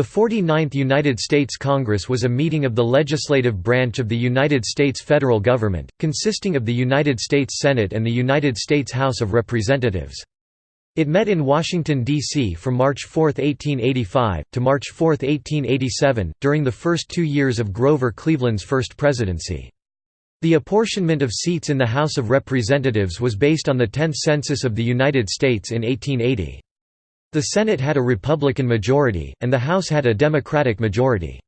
The 49th United States Congress was a meeting of the legislative branch of the United States federal government, consisting of the United States Senate and the United States House of Representatives. It met in Washington, D.C. from March 4, 1885, to March 4, 1887, during the first two years of Grover Cleveland's first presidency. The apportionment of seats in the House of Representatives was based on the 10th Census of the United States in 1880. The Senate had a Republican majority, and the House had a Democratic majority.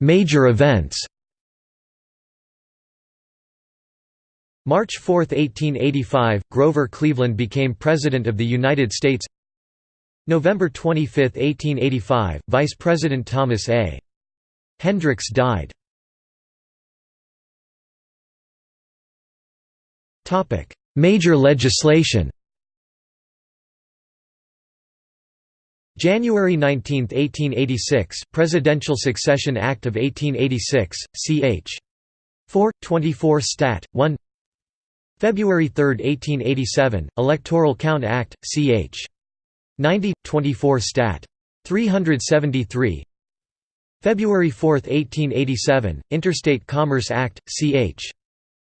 Major events March 4, 1885 – Grover Cleveland became President of the United States November 25, 1885 – Vice President Thomas A. Hendricks died Major legislation January 19, 1886 – Presidential Succession Act of 1886, ch. 4, 24 Stat. 1 February 3, 1887 – Electoral Count Act, ch. 90, 24 Stat. 373 February 4, 1887 – Interstate Commerce Act, ch.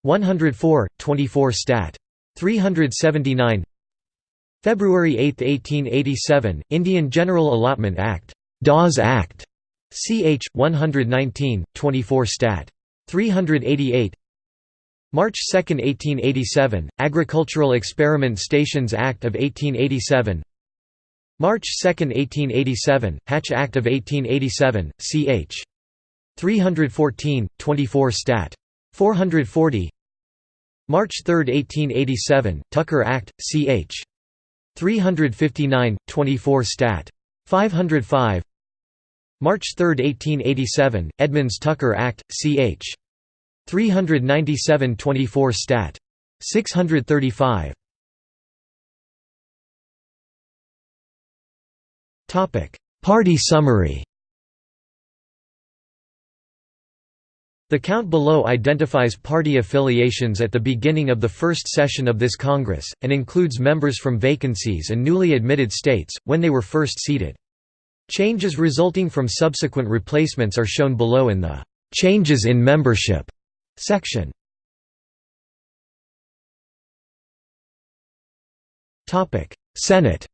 104, 24 Stat. 379 February 8, 1887 – Indian General Allotment Act Dawes Act, ch. 119, 24 Stat. 388 March 2, 1887 – Agricultural Experiment Stations Act of 1887 March 2, 1887 – Hatch Act of 1887, ch. 314, 24 Stat. 440 March 3, 1887, Tucker Act, ch. 359, 24 Stat. 505 March 3, 1887, Edmunds-Tucker Act, ch. 397 24 Stat. 635 Party summary The count below identifies party affiliations at the beginning of the first session of this Congress, and includes members from vacancies and newly admitted states, when they were first seated. Changes resulting from subsequent replacements are shown below in the "'Changes in Membership' section. Senate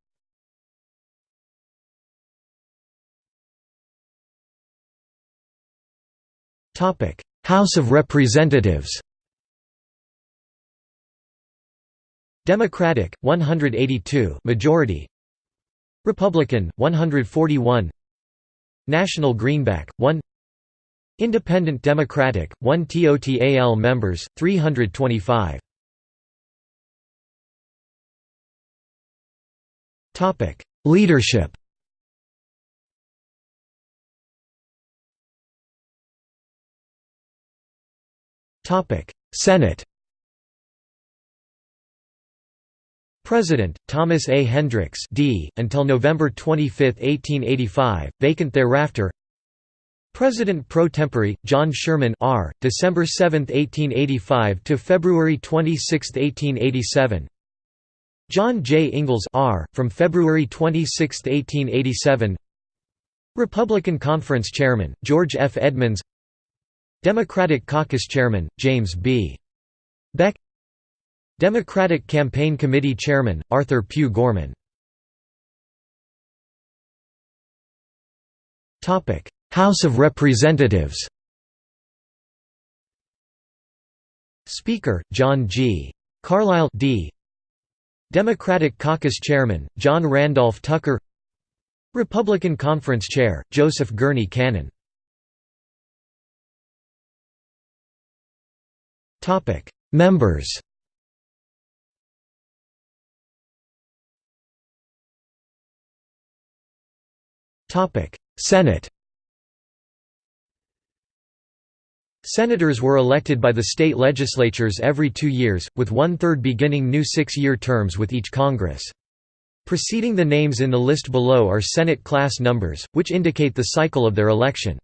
House of Representatives Democratic 182 majority. Republican 141 National Greenback 1 Independent Democratic 1 TOTAL members 325 Topic. Leadership Topic: Senate. President Thomas A. Hendricks, D. until November 25, 1885, vacant thereafter. President pro tempore John Sherman, R. December 7, 1885 to February 26, 1887. John J. Ingalls, R. from February 26, 1887. Republican Conference Chairman George F. Edmunds. Democratic Caucus Chairman, James B. Beck Democratic Campaign Committee Chairman, Arthur Pugh Gorman House of Representatives Speaker, John G. Carlisle D. Democratic Caucus Chairman, John Randolph Tucker Republican Conference Chair, Joseph Gurney Cannon Topic: Members. Topic: Senate. Senators were elected by the state legislatures every two years, with one-third beginning new six-year terms with each Congress. Preceding the names in the list below are Senate class numbers, which indicate the cycle of their election.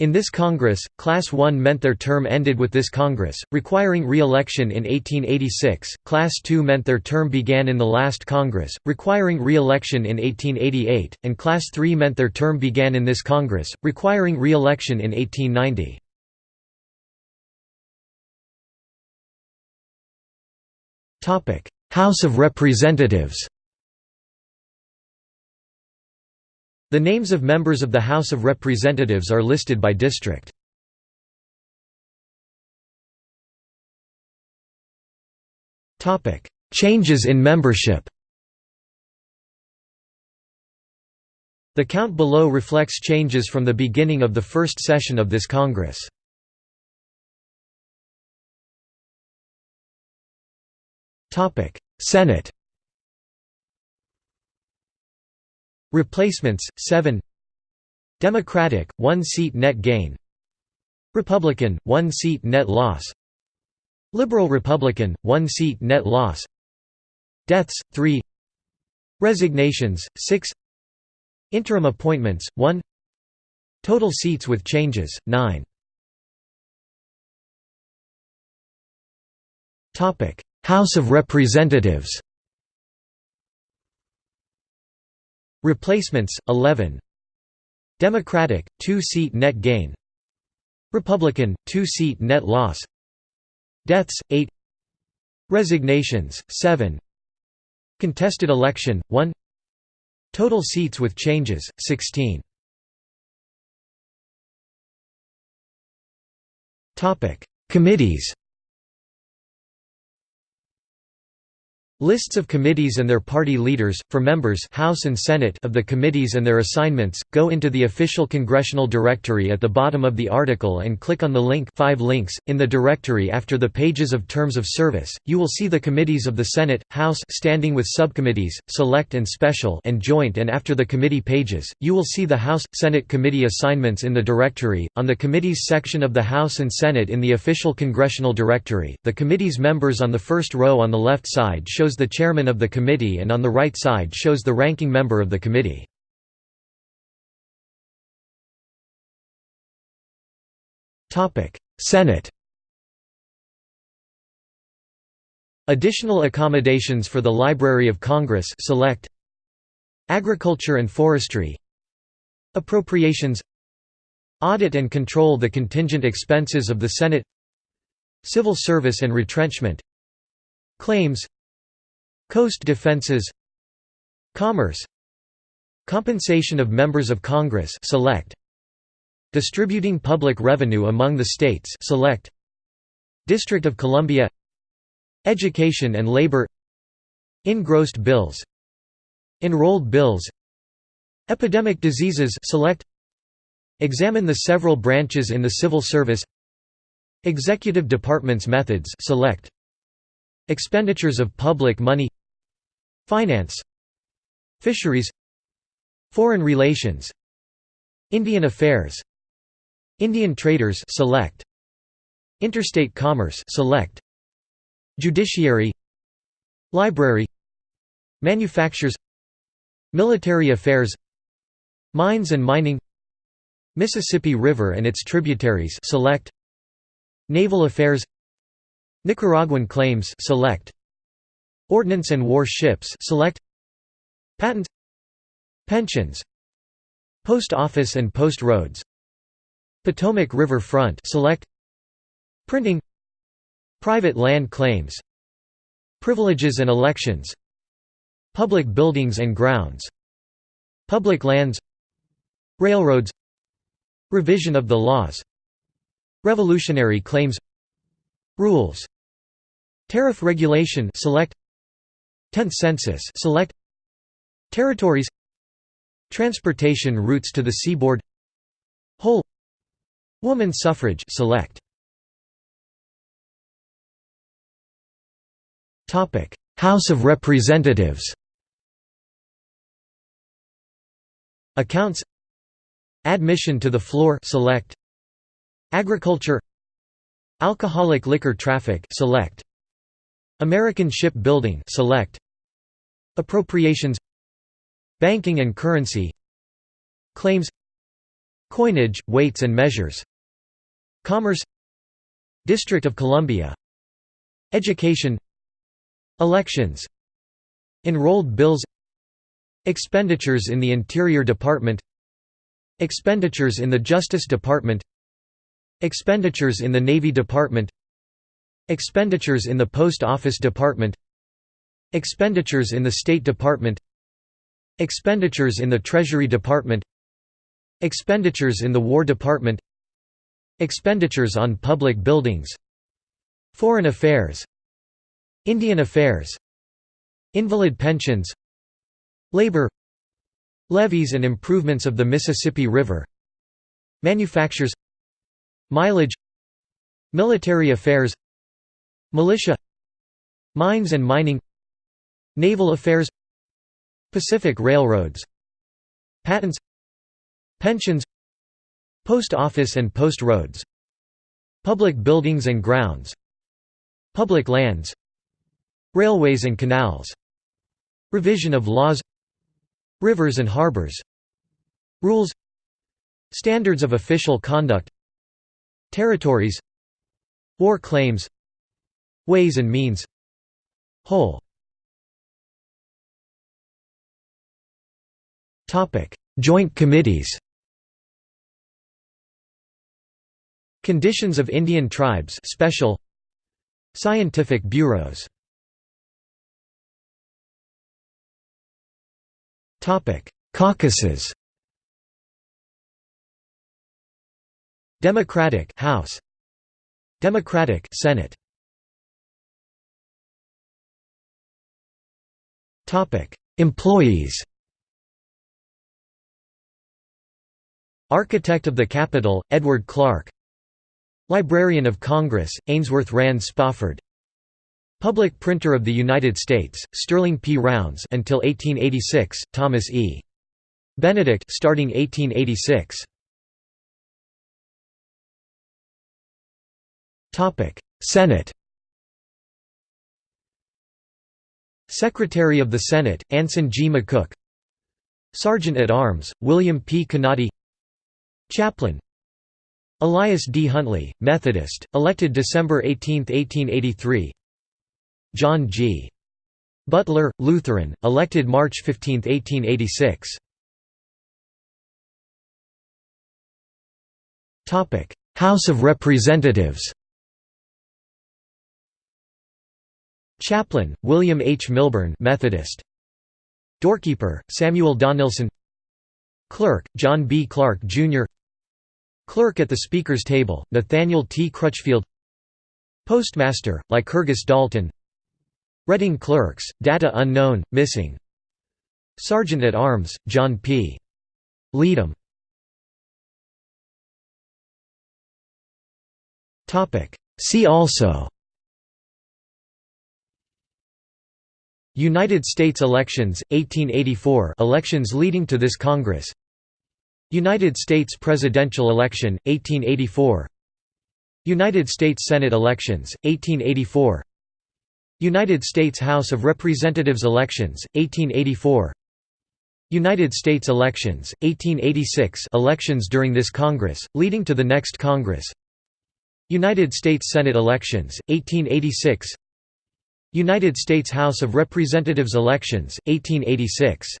In this Congress, Class 1 meant their term ended with this Congress, requiring re-election in 1886, Class 2 meant their term began in the last Congress, requiring re-election in 1888, and Class 3 meant their term began in this Congress, requiring re-election in 1890. House of Representatives The names of members of the House of Representatives are listed by district. Changes in membership The count below reflects changes from the beginning of the first session of this Congress. Senate Replacements 7 Democratic 1 seat net gain. Republican 1 seat net loss. Liberal Republican 1 seat net loss. Deaths 3 Resignations 6 Interim appointments 1 Total seats with changes 9 Topic. House of Representatives Replacements 11 Democratic 2-seat net gain. Republican 2-seat net loss. Deaths 8 Resignations 7 Contested election 1 Total seats with changes 16 Topic. Committees Lists of committees and their party leaders, for members House and Senate of the committees and their assignments, go into the official congressional directory at the bottom of the article and click on the link 5 links. in the directory after the pages of terms of service, you will see the committees of the Senate, House standing with subcommittees, select and special and joint and after the committee pages, you will see the House, Senate committee assignments in the directory, on the committees section of the House and Senate in the official congressional directory, the committee's members on the first row on the left side show shows the chairman of the committee and on the right side shows the ranking member of the committee. Senate Additional accommodations for the Library of Congress select Agriculture and Forestry Appropriations Audit and control the contingent expenses of the Senate Civil service and retrenchment Claims Coast defenses. Commerce. Compensation of members of Congress select. Distributing public revenue among the states select. District of Columbia. Education and labor. Engrossed bills. Enrolled bills. Epidemic diseases select. Examine the several branches in the civil service. Executive departments methods select Expenditures of public money Finance Fisheries Foreign relations Indian affairs Indian traders select Interstate commerce select Judiciary Library Manufactures Military affairs Mines and mining Mississippi River and its tributaries select Naval affairs Nicaraguan claims select Ordnance and war ships select Patents Pensions Post office and post roads Potomac River front select Printing Private land claims Privileges and elections Public buildings and grounds Public lands Railroads Revision of the laws Revolutionary claims Rules Tariff regulation select 10th census select Territories Transportation routes to the seaboard Whole Woman suffrage select. Topic House of Representatives. Accounts. Admission to the floor select. Agriculture. Alcoholic liquor traffic select American ship building select Appropriations Banking and currency Claims Coinage, weights and measures Commerce District of Columbia Education Elections Enrolled bills Expenditures in the Interior Department Expenditures in the Justice Department Expenditures in the Navy Department Expenditures in the Post Office Department Expenditures in the State Department Expenditures in the Treasury Department Expenditures in the War Department Expenditures on public buildings Foreign Affairs Indian Affairs Invalid pensions Labor Levees and improvements of the Mississippi River Manufactures Mileage Military affairs Militia Mines and mining Naval affairs Pacific Railroads Patents Pensions Post office and post roads Public buildings and grounds Public lands Railways and canals Revision of laws Rivers and harbors Rules Standards of official conduct Territories War claims Ways and means. Whole. Joint committees. Conditions of Indian tribes special. Scientific bureaus. Topic: Caucuses. Democratic House. Democratic Senate Employees Architect of the Capitol Edward Clark Librarian of Congress Ainsworth Rand Spofford Public Printer of the United States, Sterling P. Rounds until 1886, Thomas E. Benedict starting 1886. Topic: Senate. Secretary of the Senate, Anson G. McCook. Sergeant at Arms, William P. Connaughton. Chaplain. Elias D. Huntley, Methodist, elected December 18, 1883. John G. Butler, Lutheran, elected March 15, 1886. House of Representatives Chaplain, William H. Milburn Methodist. Doorkeeper, Samuel Donelson Clerk, John B. Clark, Jr. Clerk at the Speaker's table, Nathaniel T. Crutchfield Postmaster, Lycurgus Dalton Reading clerks, data unknown, missing Sergeant at Arms, John P. Leedom See also United States elections, 1884 elections leading to this Congress. United States presidential election, 1884 United States Senate elections, 1884 United States House of Representatives elections, 1884 United States elections, 1886 elections during this Congress, leading to the next Congress. United States Senate elections, 1886 United States House of Representatives elections, 1886